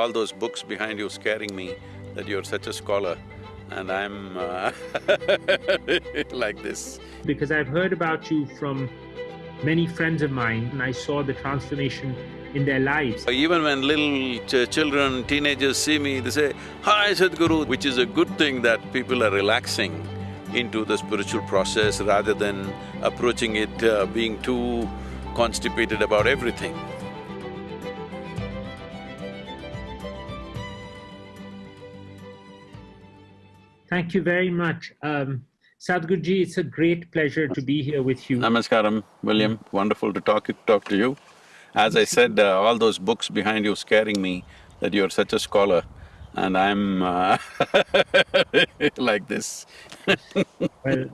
all those books behind you scaring me that you're such a scholar and I'm uh, like this. Because I've heard about you from many friends of mine and I saw the transformation in their lives. Even when little ch children, teenagers see me, they say, Hi Sadhguru, which is a good thing that people are relaxing into the spiritual process rather than approaching it uh, being too constipated about everything. Thank you very much. Um, Sadhguruji, it's a great pleasure to be here with you. Namaskaram, William. Wonderful to talk, talk to you. As I said, uh, all those books behind you scaring me that you're such a scholar and I'm uh, like this Well,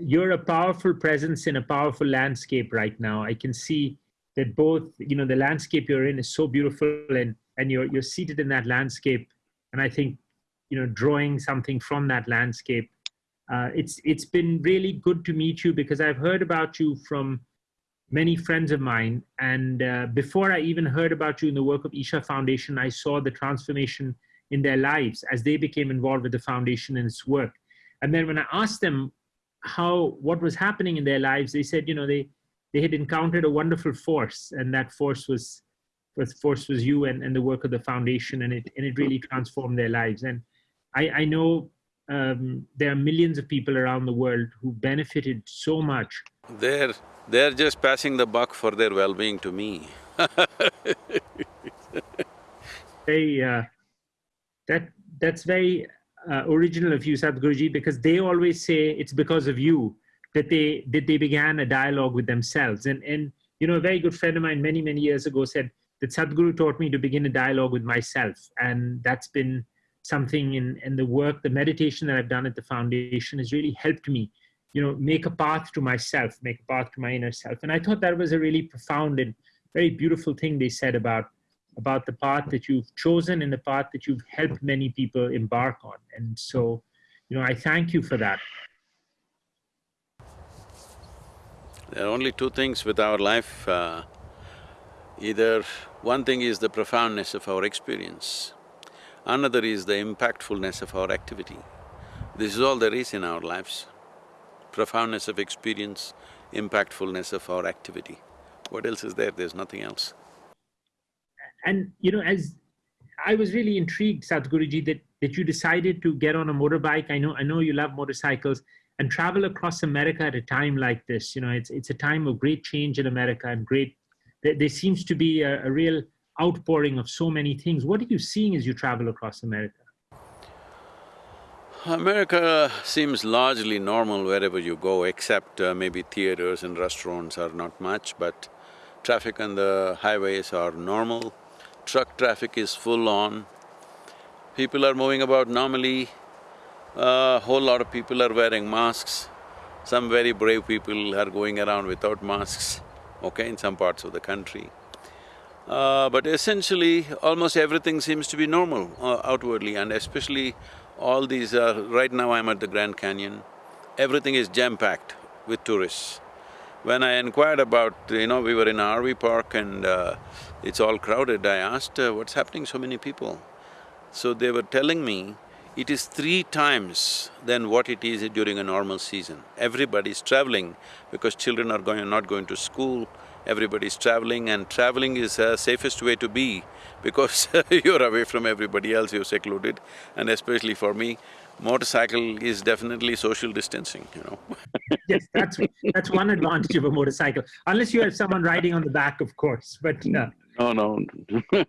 you're a powerful presence in a powerful landscape right now. I can see that both, you know, the landscape you're in is so beautiful and, and you're, you're seated in that landscape. And I think you know, drawing something from that landscape. Uh, it's, it's been really good to meet you because I've heard about you from many friends of mine. And uh, before I even heard about you in the work of Isha Foundation, I saw the transformation in their lives as they became involved with the foundation and its work. And then when I asked them how, what was happening in their lives, they said, you know, they, they had encountered a wonderful force and that force was, was force was you and, and the work of the foundation and it, and it really transformed their lives. And I, I know um, there are millions of people around the world who benefited so much. They're… they're just passing the buck for their well-being to me Very… Uh, that… that's very uh, original of you, Sadhguruji, because they always say it's because of you that they… that they began a dialogue with themselves. And, and you know, a very good friend of mine many, many years ago said that Sadhguru taught me to begin a dialogue with myself. And that's been something in, in the work, the meditation that I've done at the foundation has really helped me, you know, make a path to myself, make a path to my inner self. And I thought that was a really profound and very beautiful thing they said about, about the path that you've chosen and the path that you've helped many people embark on. And so, you know, I thank you for that. There are only two things with our life, uh, either one thing is the profoundness of our experience, Another is the impactfulness of our activity. This is all there is in our lives. Profoundness of experience, impactfulness of our activity. What else is there? There's nothing else. And you know, as I was really intrigued, Sadhguruji, that, that you decided to get on a motorbike. I know, I know you love motorcycles and travel across America at a time like this. You know, it's, it's a time of great change in America and great, there, there seems to be a, a real outpouring of so many things. What are you seeing as you travel across America? America seems largely normal wherever you go, except uh, maybe theaters and restaurants are not much, but traffic on the highways are normal. Truck traffic is full on. People are moving about normally. A uh, whole lot of people are wearing masks. Some very brave people are going around without masks, okay, in some parts of the country. Uh, but essentially, almost everything seems to be normal uh, outwardly and especially all these… Uh, right now I'm at the Grand Canyon, everything is jam-packed with tourists. When I inquired about, you know, we were in an RV park and uh, it's all crowded, I asked, uh, what's happening, so many people? So they were telling me, it is three times than what it is during a normal season. Everybody's traveling because children are going… not going to school, everybody's traveling and traveling is the safest way to be because you're away from everybody else, you're secluded. And especially for me, motorcycle is definitely social distancing, you know. Yes, that's… that's one advantage of a motorcycle, unless you have someone riding on the back, of course, but… Uh, no, no.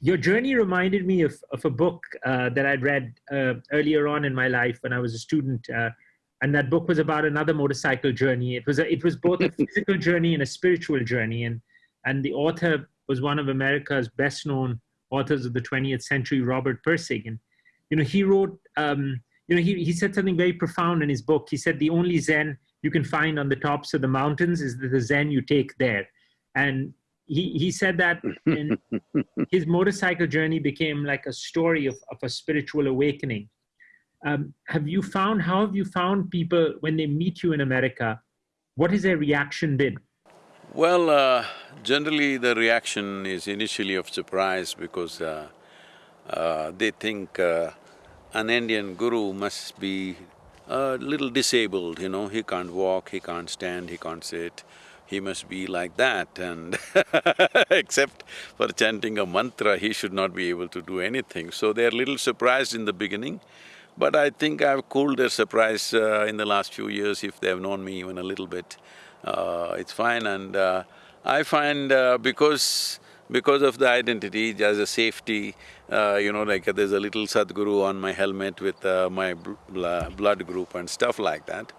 Your journey reminded me of, of a book uh, that I'd read uh, earlier on in my life when I was a student uh, and that book was about another motorcycle journey. It was a, it was both a physical journey and a spiritual journey, and and the author was one of America's best known authors of the 20th century, Robert Pirsig, and you know he wrote um, you know he he said something very profound in his book. He said the only Zen you can find on the tops of the mountains is the Zen you take there, and he, he said that his motorcycle journey became like a story of, of a spiritual awakening um, have you found, how have you found people when they meet you in America, what has their reaction been? Well, uh, generally the reaction is initially of surprise because uh, uh, they think uh, an Indian guru must be a little disabled, you know, he can't walk, he can't stand, he can't sit, he must be like that and except for chanting a mantra, he should not be able to do anything. So they're little surprised in the beginning, but I think I've cooled their surprise uh, in the last few years if they've known me even a little bit. Uh, it's fine and uh, I find uh, because because of the identity as a safety, uh, you know, like there's a little Sadhguru on my helmet with uh, my bl blood group and stuff like that.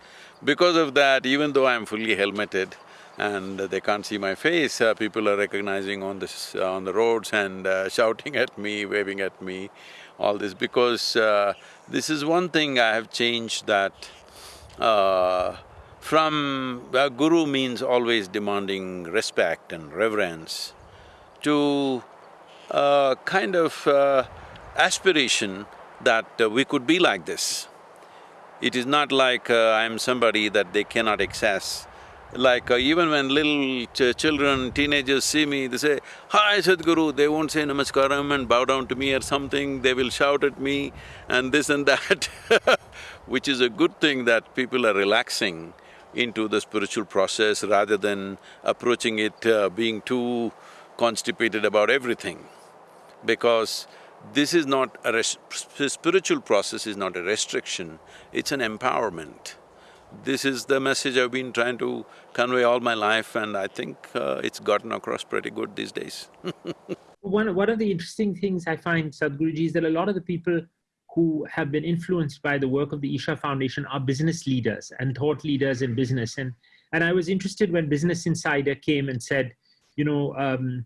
Because of that, even though I'm fully helmeted and they can't see my face, people are recognizing on this… on the roads and shouting at me, waving at me, all this because uh, this is one thing I have changed that from… guru means always demanding respect and reverence to a kind of uh, aspiration that uh, we could be like this. It is not like uh, I'm somebody that they cannot access. Like uh, even when little ch children, teenagers see me, they say, Hi Sadhguru, they won't say namaskaram and bow down to me or something, they will shout at me and this and that which is a good thing that people are relaxing into the spiritual process rather than approaching it uh, being too constipated about everything. Because this is not a spiritual process is not a restriction, it's an empowerment. This is the message I've been trying to convey all my life and I think uh, it's gotten across pretty good these days one, one of the interesting things I find, Sadhguruji, is that a lot of the people who have been influenced by the work of the Isha Foundation are business leaders and thought leaders in business. And, and I was interested when Business Insider came and said, you know, um,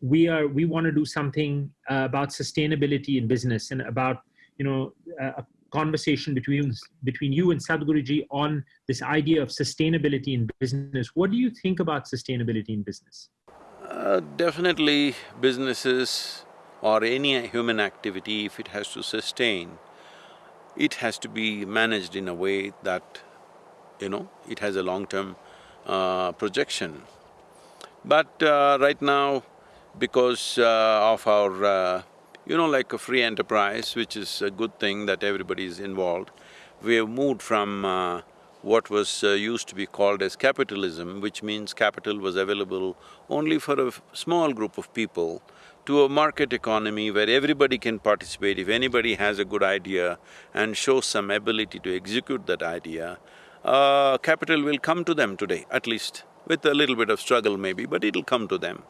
we are we want to do something uh, about sustainability in business and about you know a conversation between between you and Sadhguruji on this idea of sustainability in business. What do you think about sustainability in business? Uh, definitely, businesses or any human activity, if it has to sustain, it has to be managed in a way that, you know, it has a long-term uh, projection. But uh, right now, because uh, of our, uh, you know, like a free enterprise, which is a good thing that everybody is involved, we have moved from uh, what was uh, used to be called as capitalism, which means capital was available only for a small group of people, to a market economy where everybody can participate. If anybody has a good idea and shows some ability to execute that idea, uh, capital will come to them today, at least with a little bit of struggle maybe, but it'll come to them,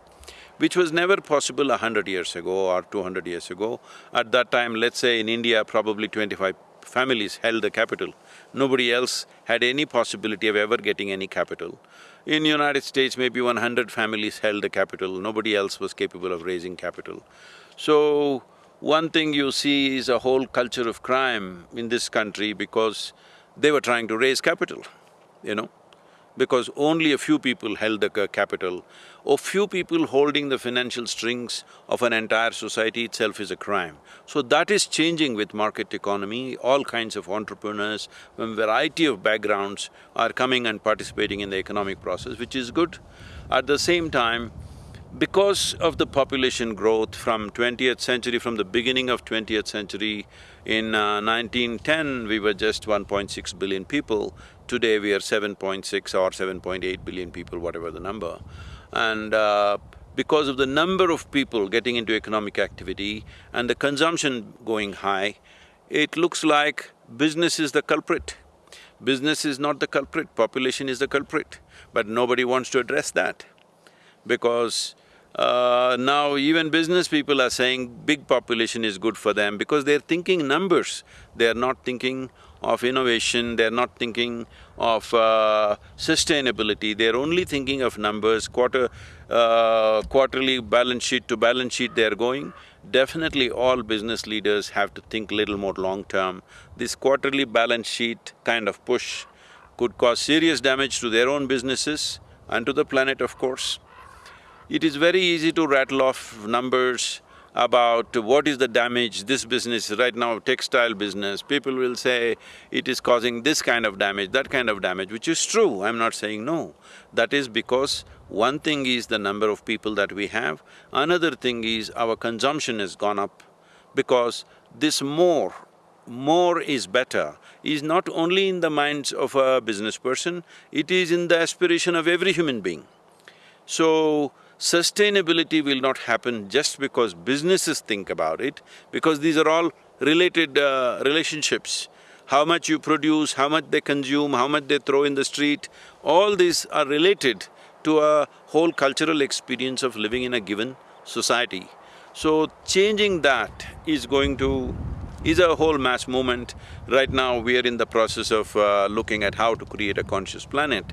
which was never possible a hundred years ago or two hundred years ago. At that time, let's say in India, probably twenty-five families held the capital. Nobody else had any possibility of ever getting any capital. In United States, maybe one hundred families held the capital, nobody else was capable of raising capital. So, one thing you see is a whole culture of crime in this country because they were trying to raise capital, you know because only a few people held the capital, or few people holding the financial strings of an entire society itself is a crime. So that is changing with market economy, all kinds of entrepreneurs from variety of backgrounds are coming and participating in the economic process, which is good. At the same time, because of the population growth from twentieth century, from the beginning of twentieth century, in 1910 uh, we were just 1.6 billion people, today we are 7.6 or 7.8 billion people, whatever the number. And uh, because of the number of people getting into economic activity and the consumption going high, it looks like business is the culprit. Business is not the culprit, population is the culprit, but nobody wants to address that because uh, now even business people are saying big population is good for them because they're thinking numbers, they're not thinking of innovation, they're not thinking of uh, sustainability, they're only thinking of numbers, quarter… Uh, quarterly balance sheet to balance sheet they're going. Definitely all business leaders have to think little more long-term. This quarterly balance sheet kind of push could cause serious damage to their own businesses and to the planet, of course. It is very easy to rattle off numbers about what is the damage this business, right now textile business, people will say it is causing this kind of damage, that kind of damage, which is true, I'm not saying no. That is because one thing is the number of people that we have, another thing is our consumption has gone up because this more, more is better is not only in the minds of a business person, it is in the aspiration of every human being. So, sustainability will not happen just because businesses think about it, because these are all related uh, relationships. How much you produce, how much they consume, how much they throw in the street, all these are related to a whole cultural experience of living in a given society. So, changing that is going to… is a whole mass movement. Right now, we are in the process of uh, looking at how to create a conscious planet.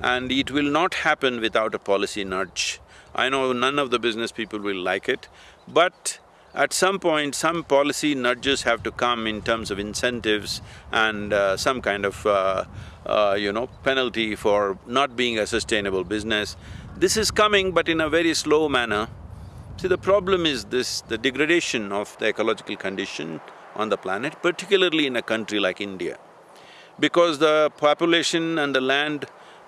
And it will not happen without a policy nudge. I know none of the business people will like it, but at some point, some policy nudges have to come in terms of incentives and uh, some kind of, uh, uh, you know, penalty for not being a sustainable business. This is coming, but in a very slow manner. See, the problem is this, the degradation of the ecological condition on the planet, particularly in a country like India. Because the population and the land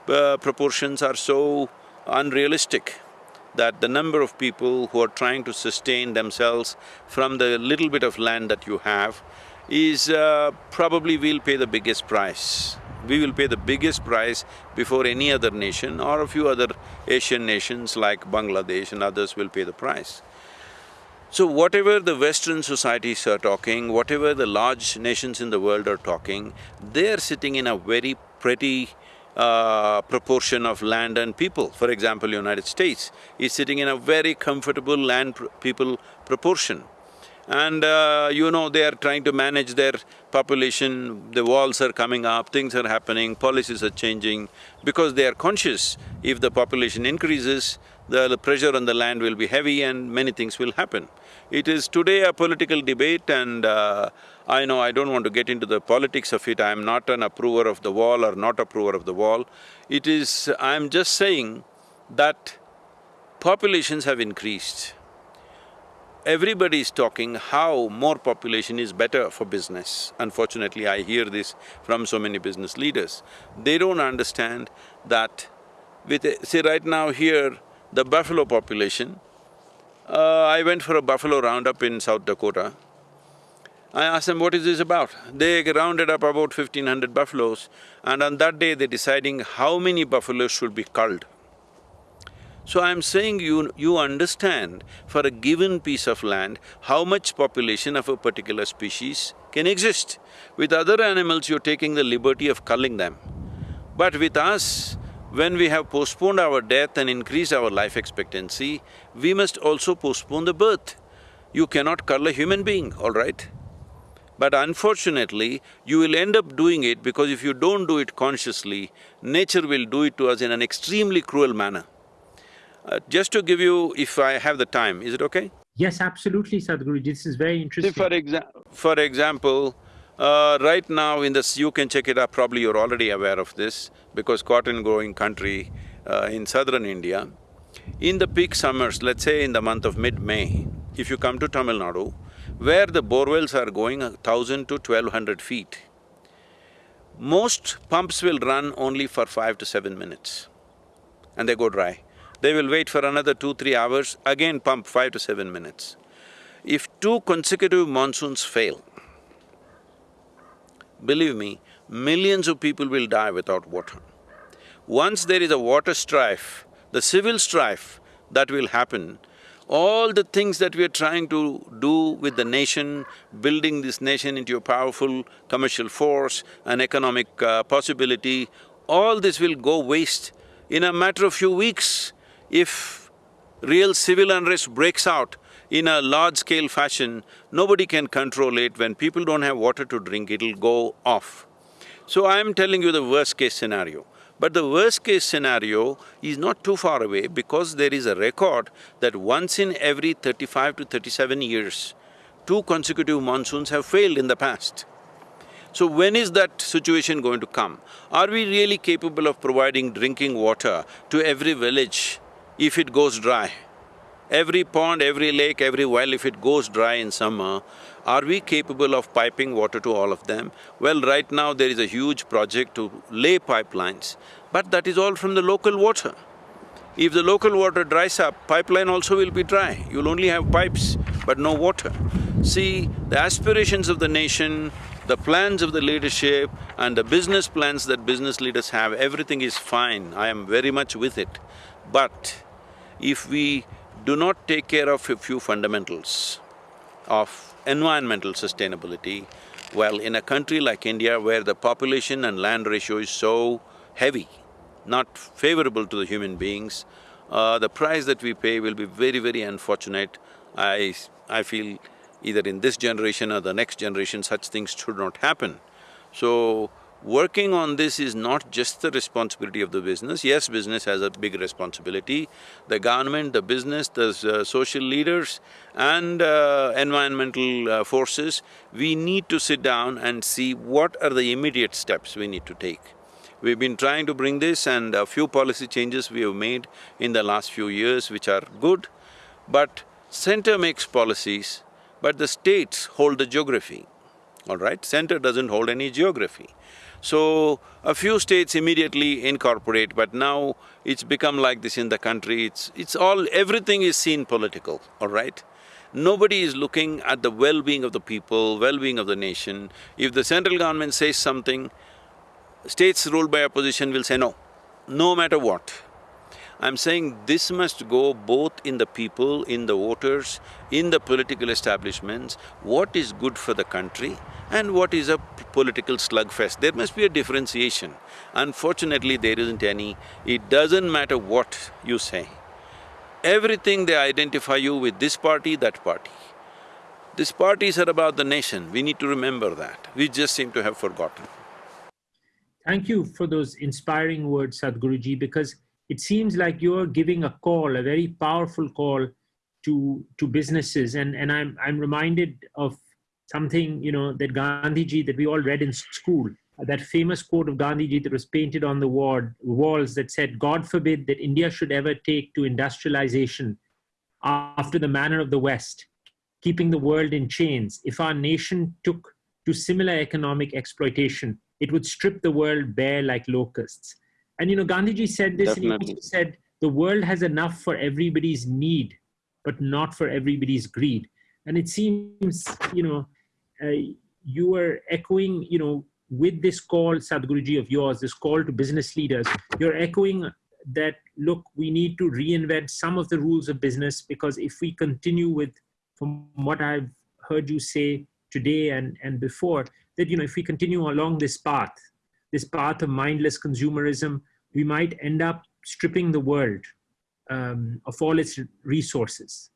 uh, proportions are so unrealistic that the number of people who are trying to sustain themselves from the little bit of land that you have is uh, probably we'll pay the biggest price. We will pay the biggest price before any other nation or a few other Asian nations like Bangladesh and others will pay the price. So whatever the Western societies are talking, whatever the large nations in the world are talking, they're sitting in a very pretty uh, proportion of land and people. For example, United States is sitting in a very comfortable land-people proportion. And uh, you know, they are trying to manage their population, the walls are coming up, things are happening, policies are changing, because they are conscious if the population increases, the pressure on the land will be heavy and many things will happen. It is today a political debate and uh, I know I don't want to get into the politics of it, I'm not an approver of the wall or not approver of the wall. It is… I'm just saying that populations have increased. Everybody is talking how more population is better for business. Unfortunately, I hear this from so many business leaders. They don't understand that with… see right now here, the buffalo population, uh, I went for a buffalo roundup in South Dakota. I asked them, what is this about? They rounded up about fifteen hundred buffaloes and on that day they're deciding how many buffaloes should be culled. So I'm saying you… you understand for a given piece of land, how much population of a particular species can exist. With other animals, you're taking the liberty of culling them. But with us, when we have postponed our death and increased our life expectancy, we must also postpone the birth. You cannot cull a human being, all right? But unfortunately, you will end up doing it because if you don't do it consciously, nature will do it to us in an extremely cruel manner. Uh, just to give you, if I have the time, is it okay? Yes, absolutely, Sadhguru. This is very interesting. See, for exa for example, uh, right now in this, you can check it up, probably you're already aware of this, because cotton growing country uh, in southern India, in the peak summers, let's say in the month of mid-May, if you come to Tamil Nadu, where the borewells are going a thousand to twelve hundred feet, most pumps will run only for five to seven minutes and they go dry. They will wait for another two, three hours, again pump five to seven minutes. If two consecutive monsoons fail, believe me, millions of people will die without water. Once there is a water strife, the civil strife that will happen, all the things that we are trying to do with the nation, building this nation into a powerful commercial force, an economic uh, possibility, all this will go waste. In a matter of few weeks, if real civil unrest breaks out in a large-scale fashion, nobody can control it. When people don't have water to drink, it'll go off. So I'm telling you the worst-case scenario. But the worst case scenario is not too far away because there is a record that once in every thirty-five to thirty-seven years, two consecutive monsoons have failed in the past. So when is that situation going to come? Are we really capable of providing drinking water to every village if it goes dry? Every pond, every lake, every well, if it goes dry in summer, are we capable of piping water to all of them? Well, right now there is a huge project to lay pipelines, but that is all from the local water. If the local water dries up, pipeline also will be dry. You'll only have pipes, but no water. See, the aspirations of the nation, the plans of the leadership and the business plans that business leaders have, everything is fine, I am very much with it. But if we do not take care of a few fundamentals of environmental sustainability, well, in a country like India where the population and land ratio is so heavy, not favorable to the human beings, uh, the price that we pay will be very, very unfortunate. I… I feel either in this generation or the next generation, such things should not happen. So, working on this is not just the responsibility of the business, yes, business has a big responsibility. The government, the business, the uh, social leaders and uh, environmental uh, forces, we need to sit down and see what are the immediate steps we need to take. We've been trying to bring this and a few policy changes we have made in the last few years which are good, but center makes policies, but the states hold the geography, all right? Center doesn't hold any geography. So, a few states immediately incorporate, but now it's become like this in the country, it's… it's all… everything is seen political, all right? Nobody is looking at the well-being of the people, well-being of the nation. If the central government says something, states ruled by opposition will say no, no matter what. I'm saying this must go both in the people, in the voters, in the political establishments, what is good for the country and what is a political slugfest. There must be a differentiation. Unfortunately, there isn't any. It doesn't matter what you say. Everything they identify you with this party, that party. These parties are about the nation, we need to remember that. We just seem to have forgotten. Thank you for those inspiring words, Sadhguruji, because it seems like you're giving a call, a very powerful call to to businesses. And and I'm I'm reminded of something you know that Gandhiji that we all read in school. That famous quote of Gandhiji that was painted on the ward, walls that said, "God forbid that India should ever take to industrialization after the manner of the West, keeping the world in chains. If our nation took to similar economic exploitation, it would strip the world bare like locusts." And you know, Gandhiji said this, Definitely. and he said, the world has enough for everybody's need, but not for everybody's greed. And it seems, you know, uh, you were echoing, you know, with this call, Sadhguruji of yours, this call to business leaders, you're echoing that, look, we need to reinvent some of the rules of business because if we continue with, from what I've heard you say today and, and before, that, you know, if we continue along this path, this path of mindless consumerism, we might end up stripping the world um, of all its resources.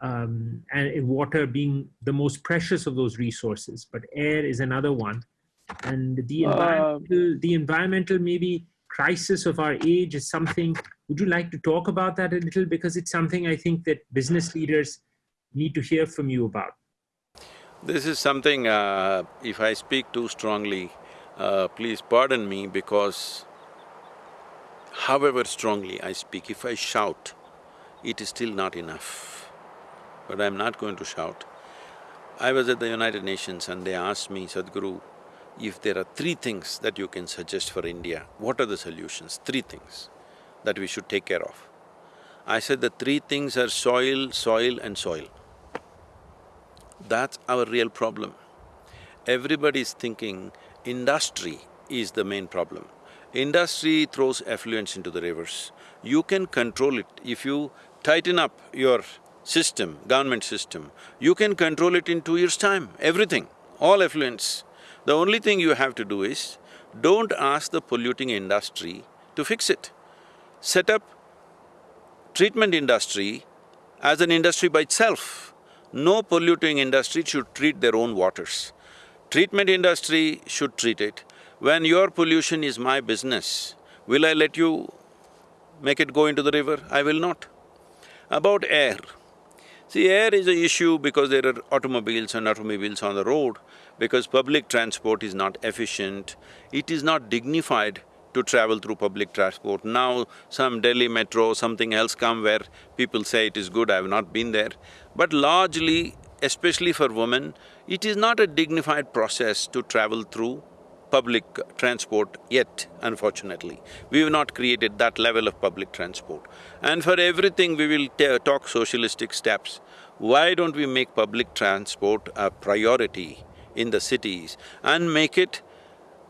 Um, and water being the most precious of those resources, but air is another one. And the uh, environmental, uh, the environmental maybe crisis of our age is something, would you like to talk about that a little? Because it's something I think that business leaders need to hear from you about. This is something, uh, if I speak too strongly, uh, please pardon me because however strongly I speak, if I shout, it is still not enough. But I'm not going to shout. I was at the United Nations and they asked me, Sadhguru, if there are three things that you can suggest for India, what are the solutions? Three things that we should take care of. I said the three things are soil, soil and soil. That's our real problem. Everybody is thinking industry is the main problem. Industry throws effluents into the rivers. You can control it. If you tighten up your system, government system, you can control it in two years' time, everything, all effluents. The only thing you have to do is, don't ask the polluting industry to fix it. Set up treatment industry as an industry by itself. No polluting industry should treat their own waters. Treatment industry should treat it. When your pollution is my business, will I let you make it go into the river? I will not. About air, see air is an issue because there are automobiles and automobiles on the road, because public transport is not efficient, it is not dignified to travel through public transport. Now some Delhi metro, something else come where people say it is good, I have not been there. But largely, especially for women, it is not a dignified process to travel through public transport yet, unfortunately. We have not created that level of public transport. And for everything we will talk socialistic steps. Why don't we make public transport a priority in the cities and make it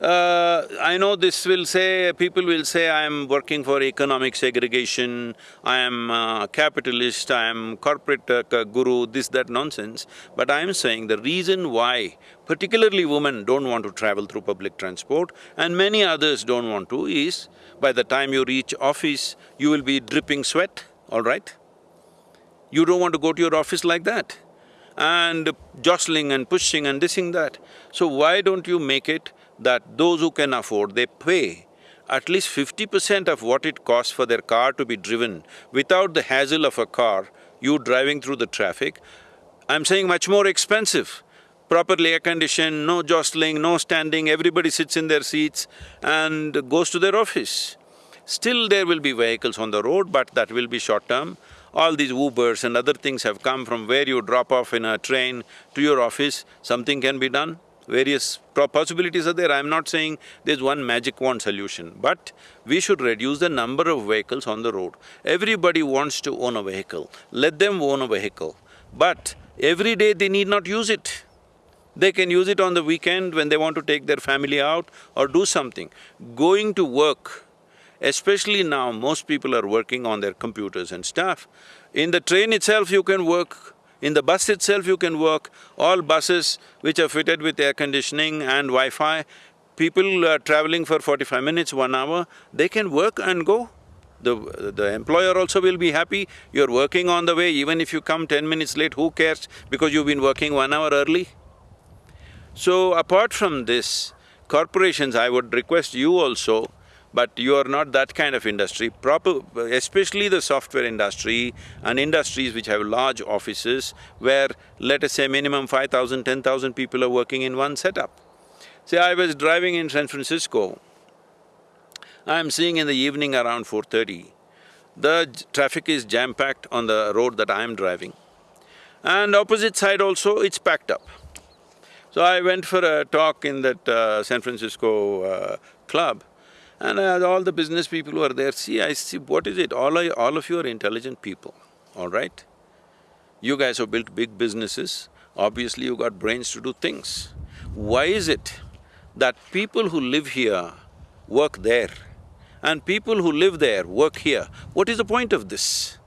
uh, I know this will say… people will say I am working for economic segregation, I am a capitalist, I am corporate uh, guru, this, that nonsense. But I am saying the reason why particularly women don't want to travel through public transport and many others don't want to is, by the time you reach office, you will be dripping sweat, all right? You don't want to go to your office like that and jostling and pushing and this and that. So why don't you make it that those who can afford, they pay at least fifty percent of what it costs for their car to be driven without the hassle of a car, you driving through the traffic. I'm saying much more expensive, properly air-conditioned, no jostling, no standing, everybody sits in their seats and goes to their office. Still there will be vehicles on the road, but that will be short-term. All these Ubers and other things have come from where you drop off in a train to your office, something can be done various possibilities are there. I'm not saying there's one magic wand solution, but we should reduce the number of vehicles on the road. Everybody wants to own a vehicle, let them own a vehicle. But every day they need not use it. They can use it on the weekend when they want to take their family out or do something. Going to work, especially now most people are working on their computers and stuff. In the train itself you can work in the bus itself you can work, all buses which are fitted with air conditioning and Wi-Fi, people are traveling for forty-five minutes, one hour, they can work and go. The… the employer also will be happy, you're working on the way, even if you come ten minutes late, who cares because you've been working one hour early? So apart from this, corporations, I would request you also but you are not that kind of industry. Proper… especially the software industry and industries which have large offices where let us say minimum 5,000, 10,000 people are working in one setup. See, I was driving in San Francisco, I'm seeing in the evening around 4.30, the traffic is jam-packed on the road that I am driving. And opposite side also, it's packed up. So I went for a talk in that uh, San Francisco uh, club and uh, all the business people who are there, see, I see, what is it? All, all of you are intelligent people, all right? You guys have built big businesses, obviously you got brains to do things. Why is it that people who live here work there and people who live there work here? What is the point of this?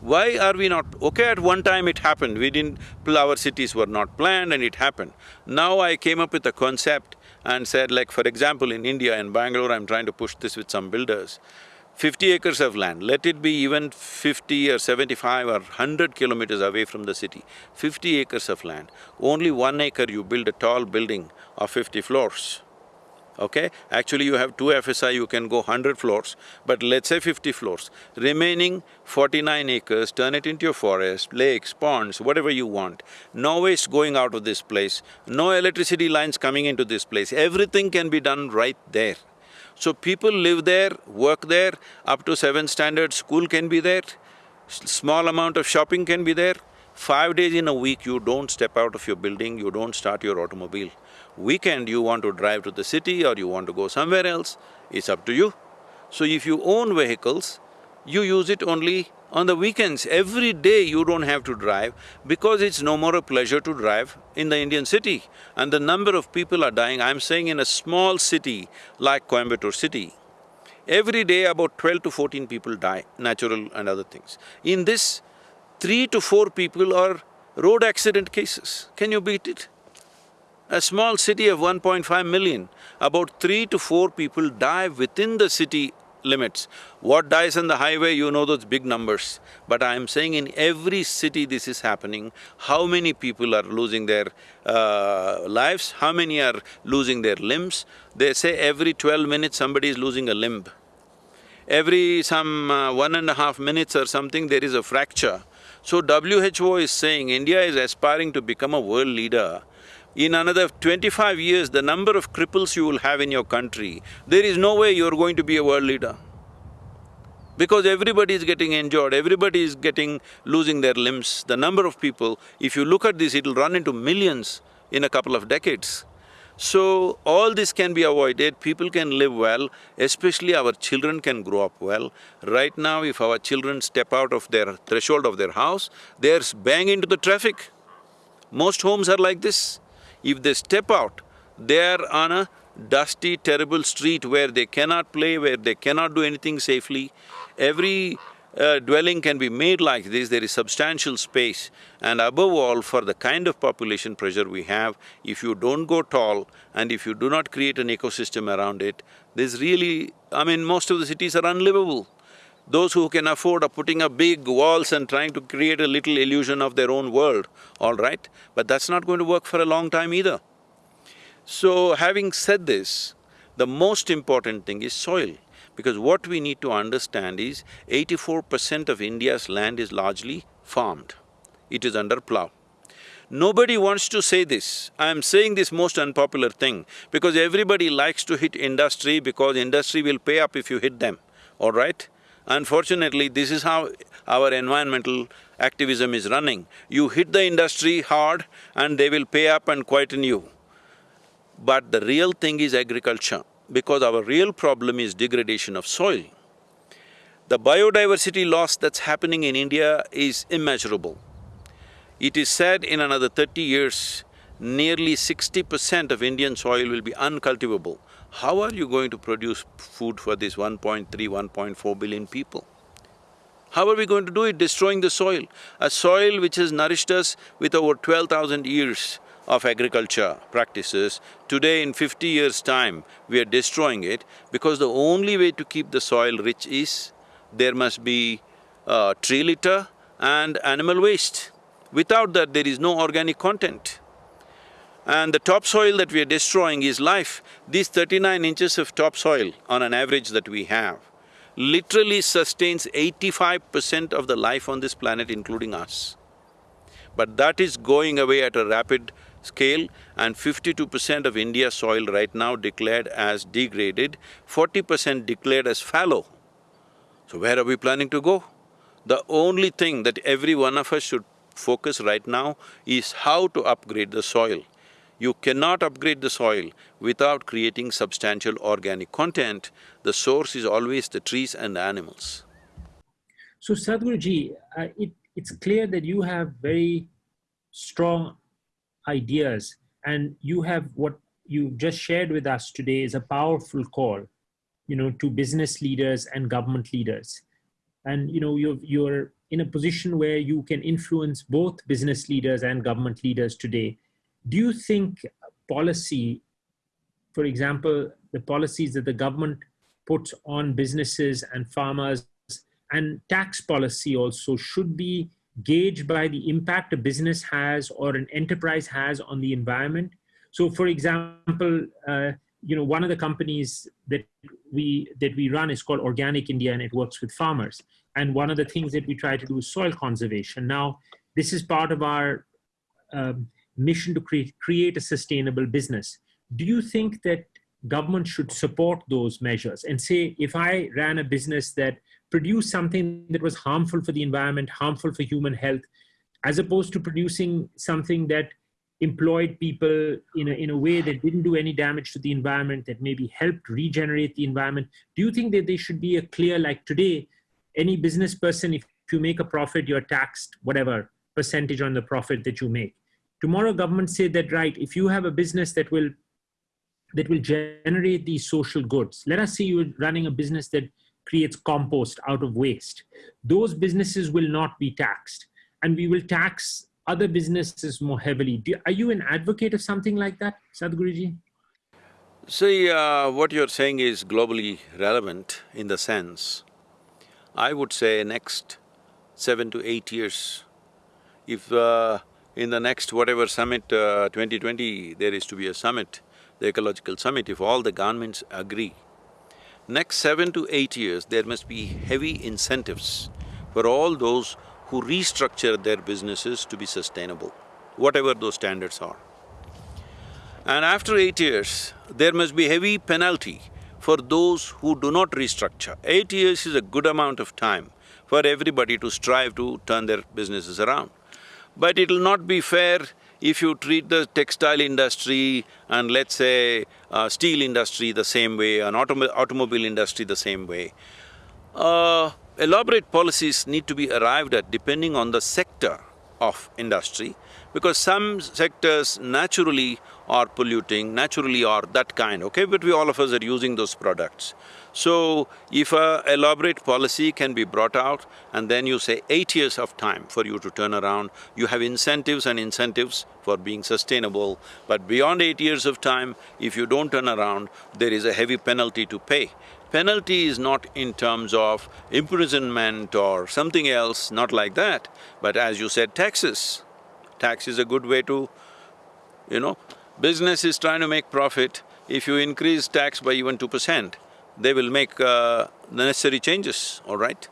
Why are we not… okay, at one time it happened, we didn't… our cities were not planned and it happened. Now I came up with a concept and said like, for example, in India, in Bangalore, I'm trying to push this with some builders. Fifty acres of land, let it be even fifty or seventy-five or hundred kilometers away from the city, fifty acres of land, only one acre you build a tall building of fifty floors okay? Actually you have two FSI, you can go hundred floors, but let's say fifty floors. Remaining forty-nine acres, turn it into a forest, lakes, ponds, whatever you want. No waste going out of this place, no electricity lines coming into this place, everything can be done right there. So people live there, work there, up to seven standard school can be there, small amount of shopping can be there. Five days in a week you don't step out of your building, you don't start your automobile. Weekend you want to drive to the city or you want to go somewhere else, it's up to you. So if you own vehicles, you use it only on the weekends. Every day you don't have to drive because it's no more a pleasure to drive in the Indian city. And the number of people are dying, I'm saying in a small city like Coimbatore city, every day about twelve to fourteen people die, natural and other things. In this, three to four people are road accident cases. Can you beat it? A small city of 1.5 million, about three to four people die within the city limits. What dies on the highway, you know those big numbers. But I'm saying in every city this is happening, how many people are losing their uh, lives, how many are losing their limbs. They say every twelve minutes somebody is losing a limb. Every some uh, one and a half minutes or something there is a fracture. So WHO is saying India is aspiring to become a world leader In another twenty-five years, the number of cripples you will have in your country, there is no way you're going to be a world leader. Because everybody is getting injured, everybody is getting… losing their limbs. The number of people, if you look at this, it'll run into millions in a couple of decades. So, all this can be avoided, people can live well, especially our children can grow up well. Right now, if our children step out of their threshold of their house, they're bang into the traffic. Most homes are like this. If they step out, they're on a dusty, terrible street where they cannot play, where they cannot do anything safely. Every uh, dwelling can be made like this, there is substantial space. And above all, for the kind of population pressure we have, if you don't go tall and if you do not create an ecosystem around it, there's really… I mean, most of the cities are unlivable. Those who can afford are putting up big walls and trying to create a little illusion of their own world, all right? But that's not going to work for a long time either. So, having said this, the most important thing is soil. Because what we need to understand is, eighty-four percent of India's land is largely farmed. It is under plough. Nobody wants to say this. I am saying this most unpopular thing because everybody likes to hit industry because industry will pay up if you hit them, all right? Unfortunately, this is how our environmental activism is running. You hit the industry hard and they will pay up and quieten you. But the real thing is agriculture, because our real problem is degradation of soil. The biodiversity loss that's happening in India is immeasurable. It is said in another thirty years, nearly sixty percent of Indian soil will be uncultivable. How are you going to produce food for this 1.3, 1.4 billion people? How are we going to do it? Destroying the soil. A soil which has nourished us with over twelve thousand years of agriculture practices, today in fifty years' time, we are destroying it because the only way to keep the soil rich is there must be uh, tree litter and animal waste. Without that, there is no organic content. And the topsoil that we are destroying is life. These thirty-nine inches of topsoil on an average that we have literally sustains eighty-five percent of the life on this planet, including us. But that is going away at a rapid scale and fifty-two percent of India's soil right now declared as degraded, forty percent declared as fallow. So where are we planning to go? The only thing that every one of us should focus right now is how to upgrade the soil. You cannot upgrade the soil without creating substantial organic content. The source is always the trees and animals. So Sadhguruji, uh, it, it's clear that you have very strong ideas and you have what you just shared with us today is a powerful call, you know, to business leaders and government leaders. And, you know, you're, you're in a position where you can influence both business leaders and government leaders today do you think policy, for example, the policies that the government puts on businesses and farmers and tax policy also should be gauged by the impact a business has or an enterprise has on the environment? So for example, uh, you know, one of the companies that we, that we run is called Organic India and it works with farmers. And one of the things that we try to do is soil conservation. Now, this is part of our um, mission to create, create a sustainable business. Do you think that government should support those measures and say, if I ran a business that produced something that was harmful for the environment, harmful for human health, as opposed to producing something that employed people in a, in a way that didn't do any damage to the environment, that maybe helped regenerate the environment, do you think that there should be a clear, like today, any business person, if you make a profit, you're taxed whatever percentage on the profit that you make tomorrow government say that right if you have a business that will that will generate these social goods let us say you're running a business that creates compost out of waste those businesses will not be taxed. And we will tax other businesses more heavily. Do, are you an advocate of something like that sadhguruji? See, uh, what you're saying is globally relevant in the sense, I would say next seven to eight years, if uh, in the next whatever summit, uh, 2020, there is to be a summit, the ecological summit, if all the governments agree, next seven to eight years, there must be heavy incentives for all those who restructure their businesses to be sustainable, whatever those standards are. And after eight years, there must be heavy penalty for those who do not restructure. Eight years is a good amount of time for everybody to strive to turn their businesses around. But it'll not be fair if you treat the textile industry and let's say uh, steel industry the same way, an autom automobile industry the same way. Uh, elaborate policies need to be arrived at depending on the sector of industry because some sectors naturally are polluting, naturally or that kind, okay? But we all of us are using those products. So, if a elaborate policy can be brought out and then you say eight years of time for you to turn around, you have incentives and incentives for being sustainable, but beyond eight years of time, if you don't turn around, there is a heavy penalty to pay. Penalty is not in terms of imprisonment or something else, not like that, but as you said, taxes. Tax is a good way to, you know, business is trying to make profit, if you increase tax by even two percent, they will make uh, the necessary changes, all right?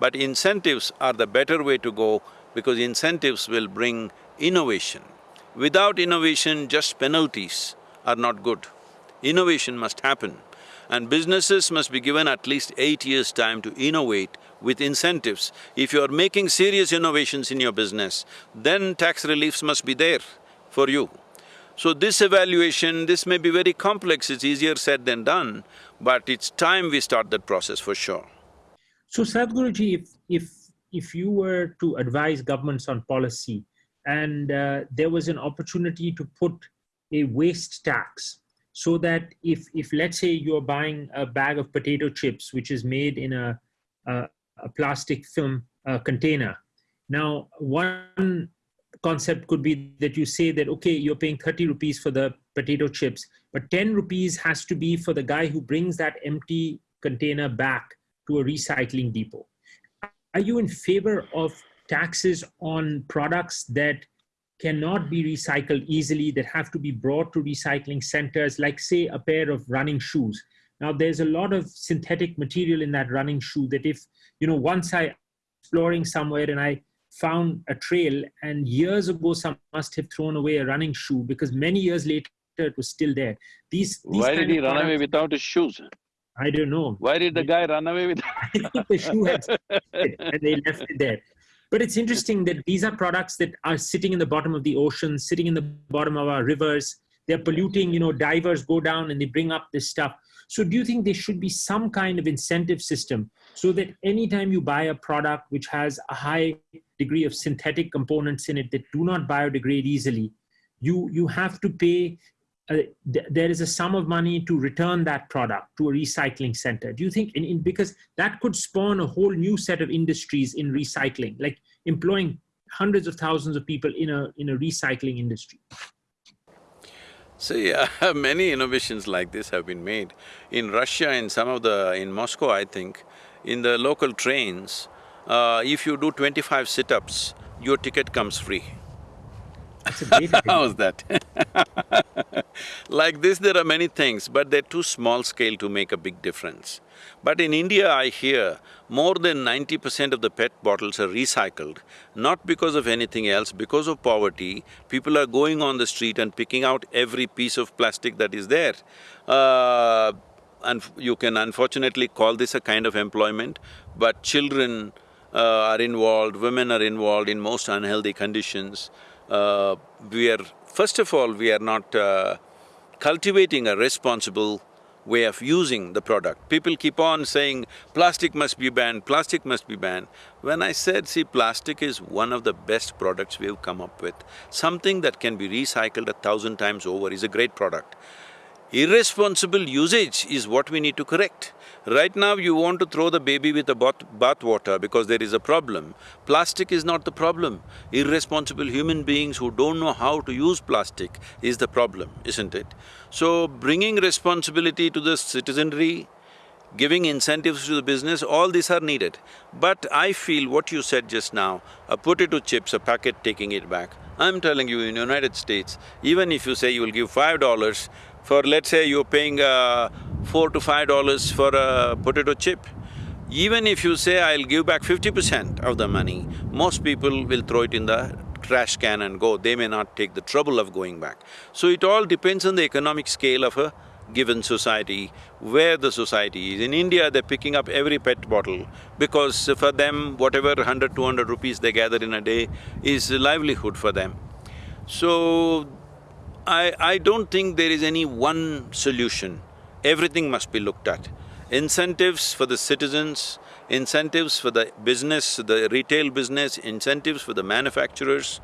But incentives are the better way to go because incentives will bring innovation. Without innovation, just penalties are not good. Innovation must happen and businesses must be given at least eight years' time to innovate with incentives. If you're making serious innovations in your business, then tax reliefs must be there for you. So this evaluation, this may be very complex, it's easier said than done, but it's time we start that process for sure. So Sadhguruji, if, if, if you were to advise governments on policy and uh, there was an opportunity to put a waste tax so that if, if let's say you're buying a bag of potato chips, which is made in a, a, a plastic film uh, container, now one concept could be that you say that, okay, you're paying 30 rupees for the potato chips, but 10 rupees has to be for the guy who brings that empty container back to a recycling depot. Are you in favor of taxes on products that cannot be recycled easily, that have to be brought to recycling centers, like say a pair of running shoes? Now there's a lot of synthetic material in that running shoe that if, you know, once I exploring somewhere and I found a trail and years ago some must have thrown away a running shoe because many years later it was still there. These, these Why did he run away without his shoes? I don't know. Why did the guy run away with I think the shoe had and they left it there. But it's interesting that these are products that are sitting in the bottom of the ocean, sitting in the bottom of our rivers. They're polluting, you know, divers go down and they bring up this stuff. So do you think there should be some kind of incentive system so that anytime you buy a product which has a high degree of synthetic components in it that do not biodegrade easily, you, you have to pay, uh, th there is a sum of money to return that product to a recycling center. Do you think, in, in, because that could spawn a whole new set of industries in recycling, like employing hundreds of thousands of people in a, in a recycling industry? See, uh, many innovations like this have been made. In Russia, in some of the… in Moscow, I think, in the local trains, uh, if you do twenty-five sit-ups, your ticket comes free. That's a How's that? like this, there are many things, but they're too small scale to make a big difference. But in India, I hear more than ninety percent of the PET bottles are recycled, not because of anything else, because of poverty, people are going on the street and picking out every piece of plastic that is there. Uh, and you can unfortunately call this a kind of employment, but children are involved, women are involved in most unhealthy conditions uh, we are… First of all, we are not uh, cultivating a responsible way of using the product. People keep on saying, plastic must be banned, plastic must be banned. When I said, see, plastic is one of the best products we've come up with. Something that can be recycled a thousand times over is a great product. Irresponsible usage is what we need to correct. Right now you want to throw the baby with the bath, bath water because there is a problem. Plastic is not the problem. Irresponsible human beings who don't know how to use plastic is the problem, isn't it? So bringing responsibility to the citizenry, giving incentives to the business, all these are needed. But I feel what you said just now, a potato chips, a packet taking it back, I'm telling you in United States, even if you say you will give five dollars, for let's say you're paying uh, four to five dollars for a potato chip, even if you say I'll give back fifty percent of the money, most people will throw it in the trash can and go, they may not take the trouble of going back. So it all depends on the economic scale of a given society, where the society is. In India, they're picking up every PET bottle because for them, whatever 100, 200 rupees they gather in a day is livelihood for them. So, I… I don't think there is any one solution. Everything must be looked at. Incentives for the citizens, incentives for the business, the retail business, incentives for the manufacturers,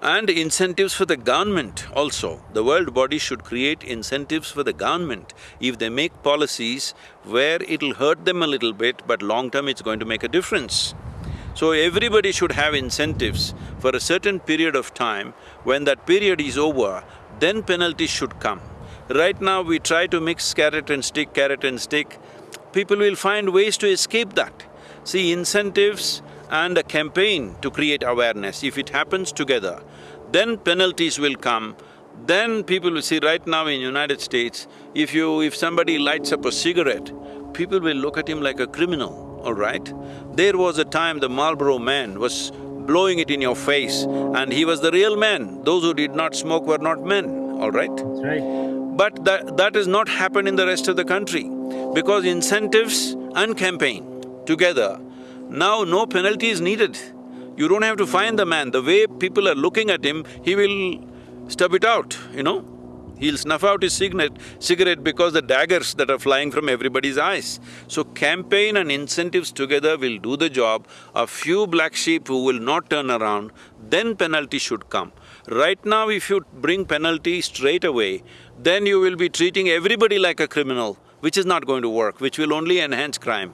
and incentives for the government also. The world body should create incentives for the government. If they make policies where it'll hurt them a little bit, but long term it's going to make a difference. So everybody should have incentives for a certain period of time. When that period is over, then penalties should come. Right now we try to mix carrot and stick, carrot and stick. People will find ways to escape that. See, incentives and a campaign to create awareness, if it happens together, then penalties will come, then people will see right now in United States, if you… if somebody lights up a cigarette, people will look at him like a criminal, all right? There was a time the Marlboro man was blowing it in your face and he was the real man. Those who did not smoke were not men, all right? That's right. But that… that has not happened in the rest of the country because incentives and campaign together now no penalty is needed. You don't have to find the man, the way people are looking at him, he will stub it out, you know. He'll snuff out his cigarette, because the daggers that are flying from everybody's eyes. So campaign and incentives together will do the job. A few black sheep who will not turn around, then penalty should come. Right now if you bring penalty straight away, then you will be treating everybody like a criminal, which is not going to work, which will only enhance crime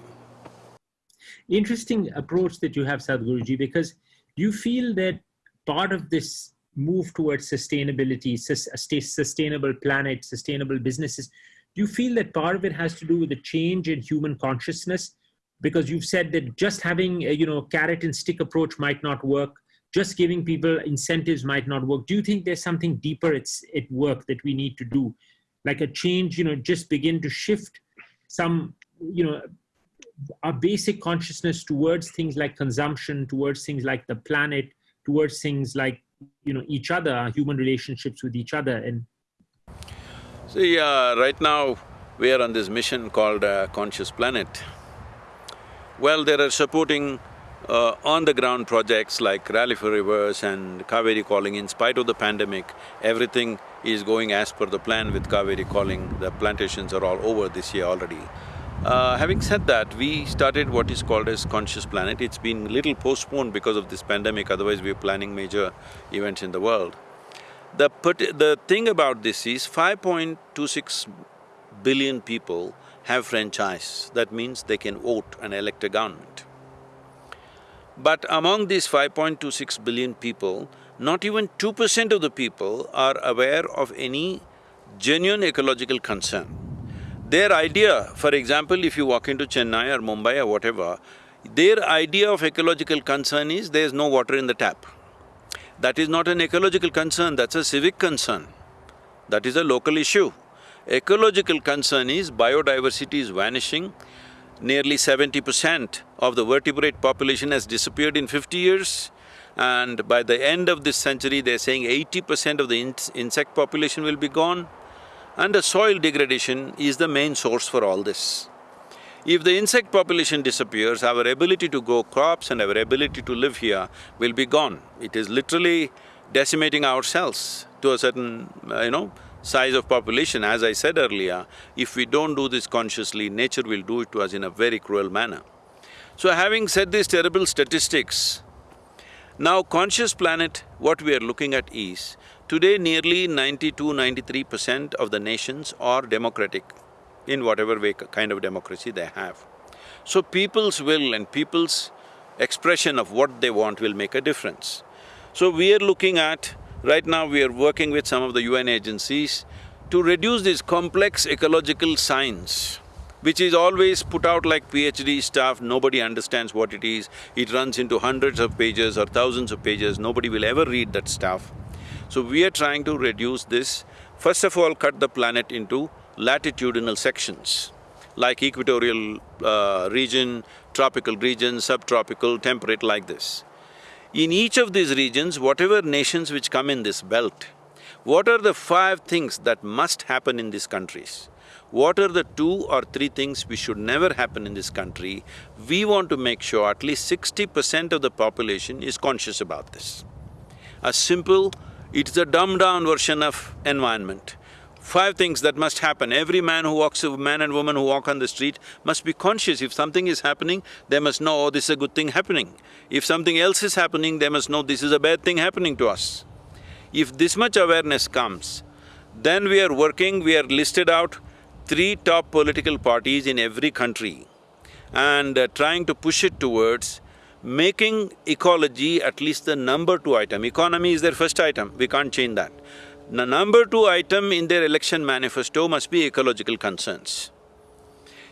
interesting approach that you have, Sadhguruji, because you feel that part of this move towards sustainability, sustainable planet, sustainable businesses, do you feel that part of it has to do with the change in human consciousness? Because you've said that just having a you know carrot and stick approach might not work, just giving people incentives might not work. Do you think there's something deeper it's at work that we need to do? Like a change, you know, just begin to shift some, you know, our basic consciousness towards things like consumption, towards things like the planet, towards things like you know each other, human relationships with each other, and see, uh, right now we are on this mission called uh, Conscious Planet. Well, there are supporting uh, on-the-ground projects like Rally for Rivers and Cauvery Calling. In spite of the pandemic, everything is going as per the plan with Cauvery Calling. The plantations are all over this year already. Uh, having said that, we started what is called as Conscious Planet. It's been little postponed because of this pandemic, otherwise we are planning major events in the world. The, the thing about this is 5.26 billion people have franchise. That means they can vote and elect a government. But among these 5.26 billion people, not even two percent of the people are aware of any genuine ecological concern. Their idea, for example, if you walk into Chennai or Mumbai or whatever, their idea of ecological concern is there's no water in the tap. That is not an ecological concern, that's a civic concern. That is a local issue. Ecological concern is biodiversity is vanishing, nearly seventy percent of the vertebrate population has disappeared in fifty years, and by the end of this century, they're saying eighty percent of the in insect population will be gone and the soil degradation is the main source for all this. If the insect population disappears, our ability to grow crops and our ability to live here will be gone. It is literally decimating ourselves to a certain, uh, you know, size of population. As I said earlier, if we don't do this consciously, nature will do it to us in a very cruel manner. So having said these terrible statistics, now conscious planet, what we are looking at is, Today nearly 92, 93 percent of the nations are democratic in whatever way kind of democracy they have. So people's will and people's expression of what they want will make a difference. So we are looking at… right now we are working with some of the UN agencies to reduce this complex ecological science, which is always put out like PhD stuff, nobody understands what it is. It runs into hundreds of pages or thousands of pages, nobody will ever read that stuff. So we are trying to reduce this, first of all cut the planet into latitudinal sections, like equatorial uh, region, tropical region, subtropical, temperate like this. In each of these regions, whatever nations which come in this belt, what are the five things that must happen in these countries? What are the two or three things which should never happen in this country? We want to make sure at least sixty percent of the population is conscious about this. A simple, it's a dumbed-down version of environment. Five things that must happen. Every man who walks, man and woman who walk on the street must be conscious. If something is happening, they must know, oh, this is a good thing happening. If something else is happening, they must know this is a bad thing happening to us. If this much awareness comes, then we are working, we are listed out three top political parties in every country and uh, trying to push it towards making ecology at least the number two item. Economy is their first item, we can't change that. The number two item in their election manifesto must be ecological concerns.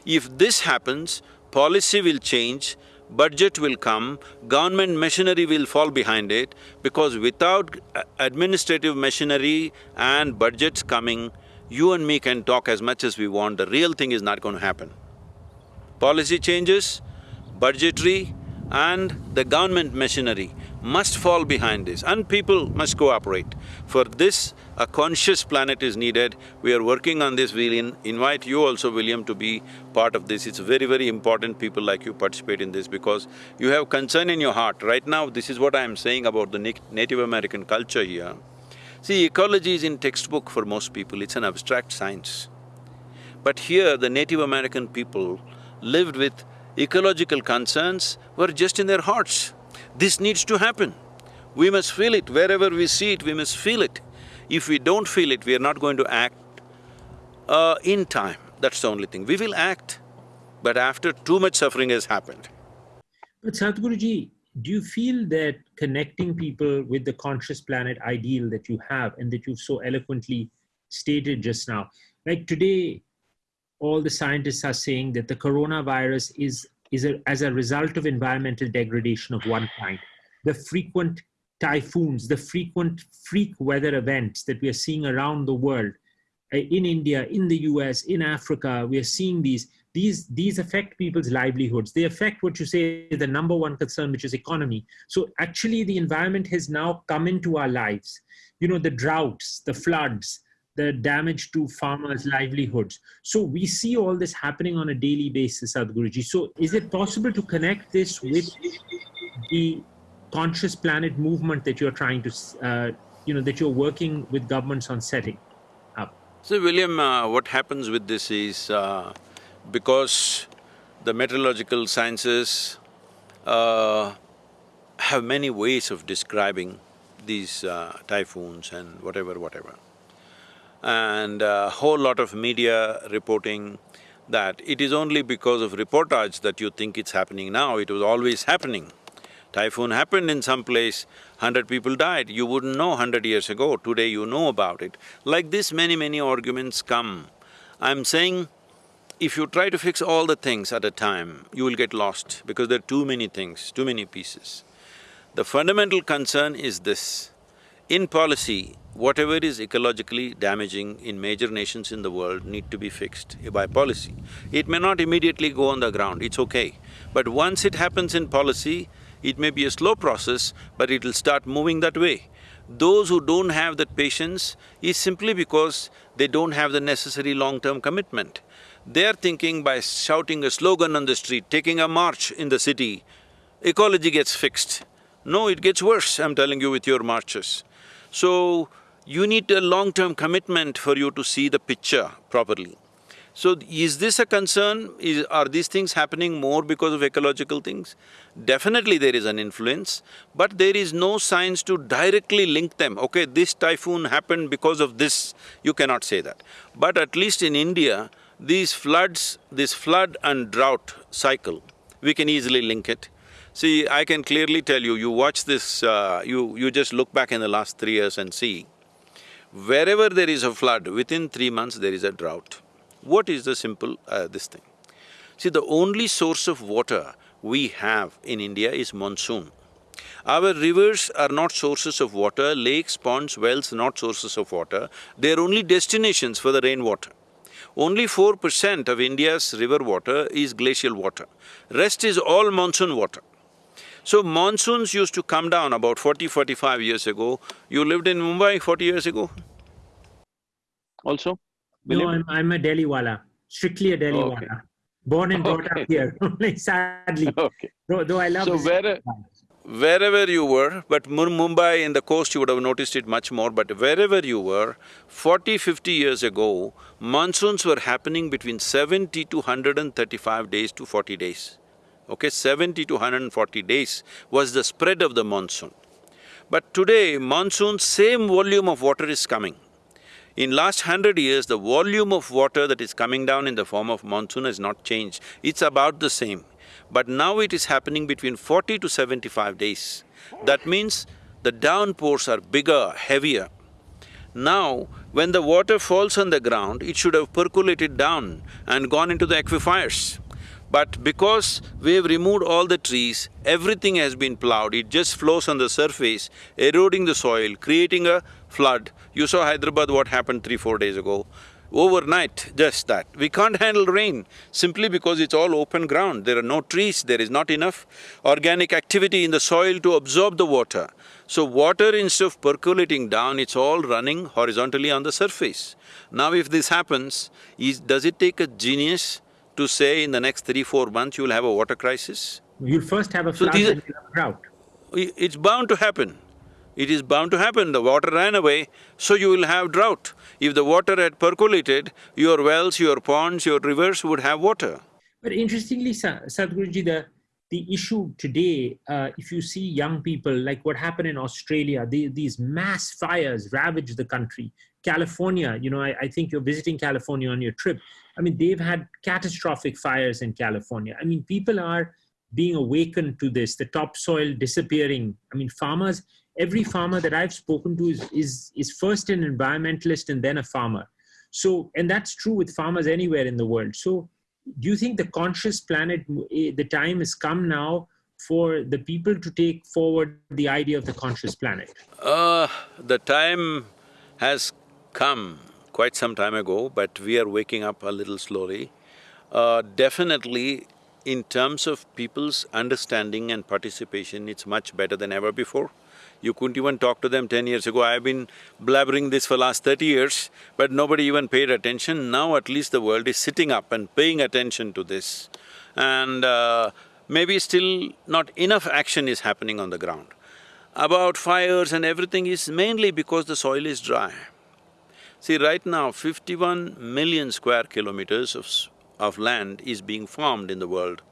If this happens, policy will change, budget will come, government machinery will fall behind it, because without uh, administrative machinery and budgets coming, you and me can talk as much as we want, the real thing is not going to happen. Policy changes, budgetary and the government machinery must fall behind this and people must cooperate. For this, a conscious planet is needed. We are working on this. We'll invite you also, William, to be part of this. It's very, very important people like you participate in this because you have concern in your heart. Right now, this is what I'm saying about the Native American culture here. See, ecology is in textbook for most people, it's an abstract science. But here, the Native American people lived with ecological concerns were just in their hearts. This needs to happen. We must feel it, wherever we see it, we must feel it. If we don't feel it, we are not going to act uh, in time, that's the only thing. We will act, but after too much suffering has happened. But Sadhguruji, do you feel that connecting people with the conscious planet ideal that you have and that you've so eloquently stated just now, like today, all the scientists are saying that the coronavirus is is a, as a result of environmental degradation of one kind. The frequent typhoons, the frequent freak weather events that we are seeing around the world, uh, in India, in the US, in Africa, we are seeing these, these, these affect people's livelihoods. They affect what you say the number one concern, which is economy. So actually the environment has now come into our lives. You know, the droughts, the floods, the damage to farmers' livelihoods. So we see all this happening on a daily basis, Sadhguruji. So is it possible to connect this with the conscious planet movement that you're trying to, uh, you know, that you're working with governments on setting up? So William, uh, what happens with this is uh, because the meteorological sciences uh, have many ways of describing these uh, typhoons and whatever, whatever and a whole lot of media reporting that it is only because of reportage that you think it's happening now, it was always happening. Typhoon happened in some place, hundred people died, you wouldn't know hundred years ago, today you know about it. Like this, many, many arguments come. I'm saying, if you try to fix all the things at a time, you will get lost because there are too many things, too many pieces. The fundamental concern is this, in policy, whatever is ecologically damaging in major nations in the world need to be fixed by policy. It may not immediately go on the ground, it's okay. But once it happens in policy, it may be a slow process, but it'll start moving that way. Those who don't have that patience is simply because they don't have the necessary long-term commitment. They're thinking by shouting a slogan on the street, taking a march in the city, ecology gets fixed. No, it gets worse, I'm telling you with your marches. So, you need a long-term commitment for you to see the picture properly. So, is this a concern? Is, are these things happening more because of ecological things? Definitely there is an influence, but there is no science to directly link them. Okay, this typhoon happened because of this, you cannot say that. But at least in India, these floods, this flood and drought cycle, we can easily link it. See, I can clearly tell you, you watch this, uh, you… you just look back in the last three years and see, wherever there is a flood, within three months there is a drought. What is the simple uh, this thing? See, the only source of water we have in India is monsoon. Our rivers are not sources of water, lakes, ponds, wells not sources of water, they are only destinations for the rainwater. Only four percent of India's river water is glacial water, rest is all monsoon water. So monsoons used to come down about 40, 45 years ago. You lived in Mumbai forty years ago? Also? No, I'm, I'm a Delhi wala, strictly a Delhi okay. wala. Born and brought Okay. up here, sadly. Okay. Though, though I love So where, wherever you were, but Mu- Mumbai in the coast you would have noticed it much more, but wherever you were, 40, 50 years ago, monsoons were happening between seventy to 135 days to 40 days. Okay, seventy to 140 days was the spread of the monsoon. But today, monsoon, same volume of water is coming. In last hundred years, the volume of water that is coming down in the form of monsoon has not changed. It's about the same. But now it is happening between forty to seventy-five days. That means the downpours are bigger, heavier. Now, when the water falls on the ground, it should have percolated down and gone into the aquifers. But because we have removed all the trees, everything has been plowed, it just flows on the surface, eroding the soil, creating a flood. You saw Hyderabad, what happened three, four days ago. Overnight, just that. We can't handle rain simply because it's all open ground. There are no trees, there is not enough organic activity in the soil to absorb the water. So water instead of percolating down, it's all running horizontally on the surface. Now if this happens, is… does it take a genius to say in the next three, four months you will have a water crisis? You'll first have a So flood these and you'll a drought. It's bound to happen. It is bound to happen. The water ran away, so you will have drought. If the water had percolated, your wells, your ponds, your rivers would have water. But interestingly, Sa- Sadhguruji, the, the issue today, uh, if you see young people, like what happened in Australia, the, these mass fires ravaged the country. California, you know, I, I think you're visiting California on your trip. I mean, they've had catastrophic fires in California. I mean, people are being awakened to this, the topsoil disappearing. I mean, farmers, every farmer that I've spoken to is, is, is first an environmentalist and then a farmer. So, and that's true with farmers anywhere in the world. So, do you think the conscious planet, eh, the time has come now for the people to take forward the idea of the conscious planet? Uh, the time has come quite some time ago, but we are waking up a little slowly. Uh, definitely, in terms of people's understanding and participation, it's much better than ever before. You couldn't even talk to them ten years ago. I've been blabbering this for last thirty years, but nobody even paid attention. Now at least the world is sitting up and paying attention to this. And uh, maybe still not enough action is happening on the ground. About fires and everything is mainly because the soil is dry. See, right now, fifty-one million square kilometers of, of land is being farmed in the world.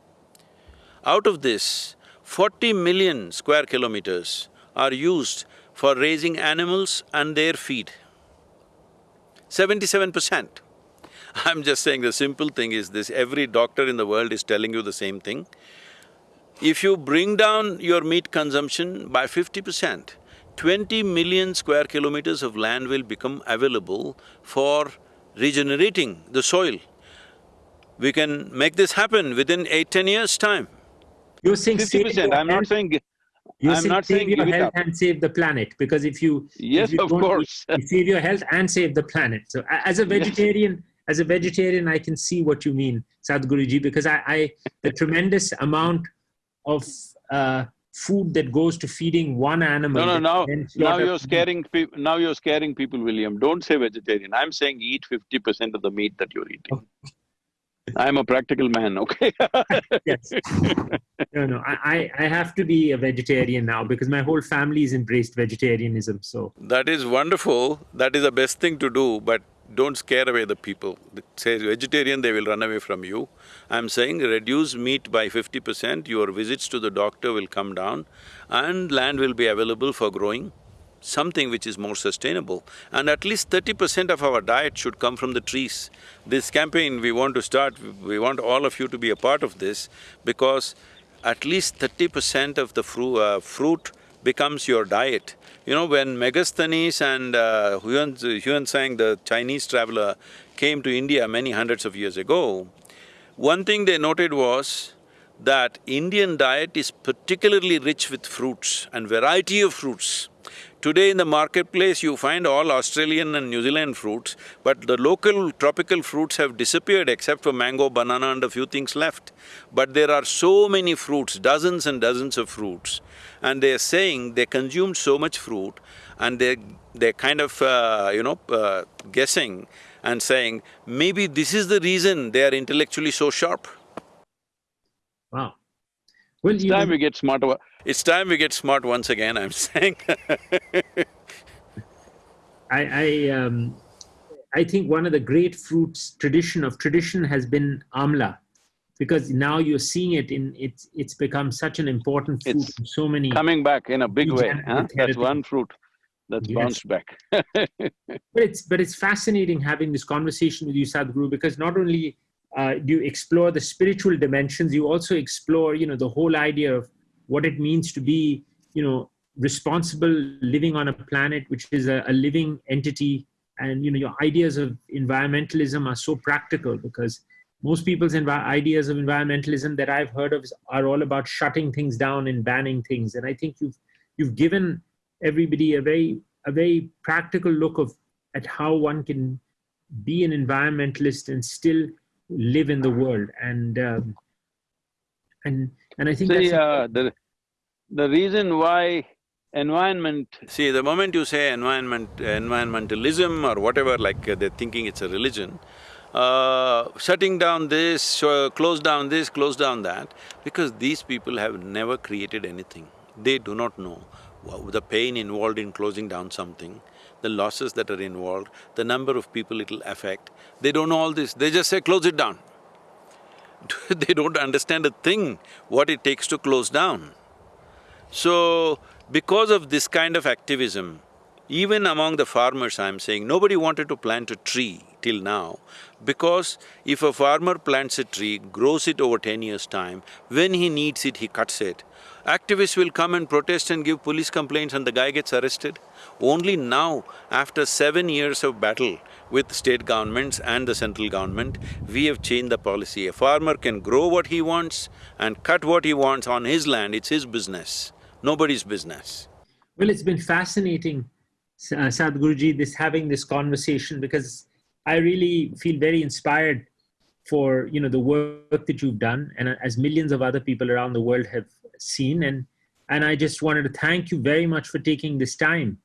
Out of this, forty million square kilometers are used for raising animals and their feed. Seventy-seven percent. I'm just saying the simple thing is this, every doctor in the world is telling you the same thing. If you bring down your meat consumption by fifty percent, twenty million square kilometers of land will become available for regenerating the soil. We can make this happen within eight, ten years' time. You're saying Fifty save percent, your I'm not health- saying, You're I'm saying not save saying your health and save the planet because if you Yes, if you of course. you save your health and save the planet. So as a vegetarian, as a vegetarian, I can see what you mean, Sadhguruji, because I, I the tremendous amount of uh, food that goes to feeding one animal. No, no, that now, now you're scaring peop- now you're scaring people, William. Don't say vegetarian. I'm saying eat fifty percent of the meat that you're eating. I'm a practical man, okay? yes. No, no, I, I I have to be a vegetarian now because my whole family's embraced vegetarianism. So That is wonderful, that is the best thing to do, but don't scare away the people. It says vegetarian, they will run away from you. I'm saying reduce meat by fifty percent, your visits to the doctor will come down and land will be available for growing something which is more sustainable. And at least thirty percent of our diet should come from the trees. This campaign we want to start, we want all of you to be a part of this because at least thirty percent of the fru uh, fruit becomes your diet. You know, when Megasthenes and uh, Huan, the Chinese traveler, came to India many hundreds of years ago, one thing they noted was that Indian diet is particularly rich with fruits and variety of fruits. Today in the marketplace, you find all Australian and New Zealand fruits, but the local tropical fruits have disappeared except for mango, banana and a few things left. But there are so many fruits, dozens and dozens of fruits, and they're saying they consumed so much fruit and they they're kind of, uh, you know, uh, guessing and saying, maybe this is the reason they are intellectually so sharp. Wow. Well, It's time we get smarter. It's time we get smart once again, I'm saying I, I, um, I think one of the great fruits tradition of tradition has been amla, because now you're seeing it in it's it's become such an important fruit It's in so many. Coming back in a big way, huh? That's one fruit that's Yes. bounced back. But it's but it's fascinating having this conversation with you, Sadhguru, because not only uh, do you explore the spiritual dimensions, you also explore you know the whole idea of what it means to be you know responsible living on a planet which is a, a living entity. And you know your ideas of environmentalism are so practical because most people's ideas of environmentalism that i've heard of are all about shutting things down and banning things. And i think you've you've given everybody a very a very practical look of at how one can be an environmentalist and still live in the world. And um, and and i think uh, the, the reason why environment, See, the moment you say environment… environmentalism or whatever, like uh, they're thinking it's a religion, uh, shutting down this, uh, close down this, close down that, because these people have never created anything. They do not know the pain involved in closing down something, the losses that are involved, the number of people it'll affect. They don't know all this, they just say, close it down. they don't understand a thing, what it takes to close down. So, because of this kind of activism, even among the farmers I'm saying, nobody wanted to plant a tree till now because if a farmer plants a tree, grows it over ten years' time, when he needs it, he cuts it. Activists will come and protest and give police complaints and the guy gets arrested. Only now, after seven years of battle with state governments and the central government, we have changed the policy. A farmer can grow what he wants and cut what he wants on his land, it's his business, nobody's business. Well, it's been fascinating, uh, Sadhguruji, this having this conversation because I really feel very inspired for you know the work that you've done, and uh, as millions of other people around the world have seen, and and I just wanted to thank you very much for taking this time.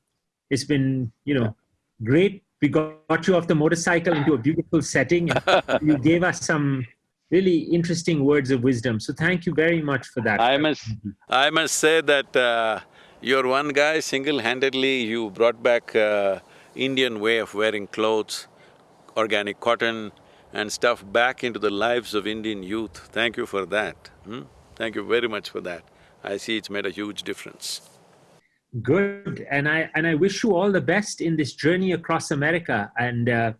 It's been you know great. We got, got you off the motorcycle into a beautiful setting, you gave us some really interesting words of wisdom. So thank you very much for that. I must… I must say that uh, you're one guy, single-handedly you brought back uh, Indian way of wearing clothes, organic cotton and stuff back into the lives of Indian youth. Thank you for that. hmm? Thank you very much for that. I see it's made a huge difference. Good, and I and I wish you all the best in this journey across America. And uh,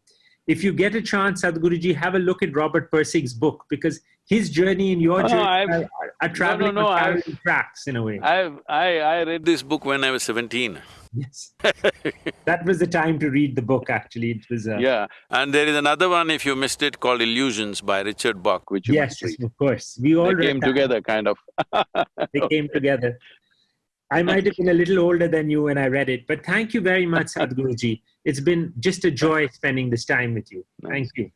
if you get a chance, Sadhguruji, have a look at Robert Pirsig's book because his journey and your Oh, journey are, are traveling no, parallel tracks in a way. I've… I… I read This book when I was seventeen. yes, that was the time to read the book. Actually, it was. Uh, Yeah, And there is another one, if you missed it, called Illusions by Richard Bach, which you yes, of course. We all they read came that. together kind of. They came together. I might have been a little older than you when I read it, but thank you very much, Sadhguruji. It's been just a joy spending this time with you. Thank you.